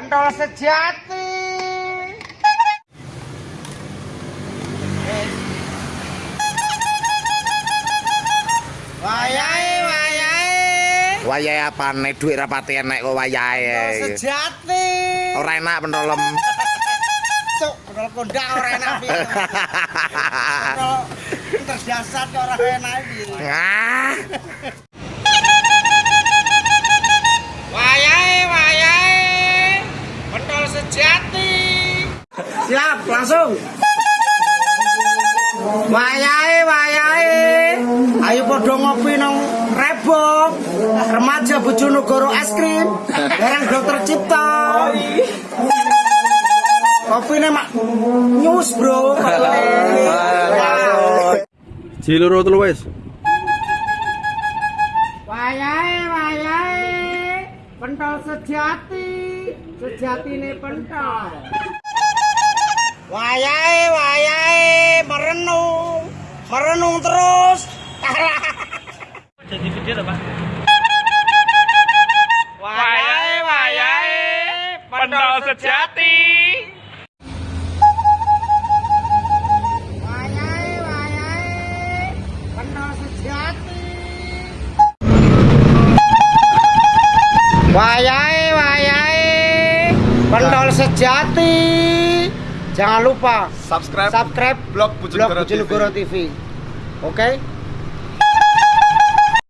pentol sejati. Wayahe, wayahe. Wayahe apane dhuwit ra pati enek kok wayahe. sejati. Ora enak pentolem. Cuk, pentol kondak ora enak piye. Pentol terdasar kok ora enak piye. Siap, langsung. Wayahe, wayahe. Ayo padha ngopi nang Rebok. Remaja Bojonegoro es krim. Bareng Dokter Cipta. Kopine mak nyus, Bro. Jiloro telu wis. Wayahe, wayahe. Pentol sejati. Sejatine pentol. Wayahe, wayahe. Merenung. Merenung terus. Jadi video apa? Wayahe, wayahe. Pentol sejati. Wayahe, wayahe. Pentol sejati. Wayahe, wayahe. Pentol sejati. Jangan lupa subscribe subscribe blog Bojonegoro TV. TV. Oke?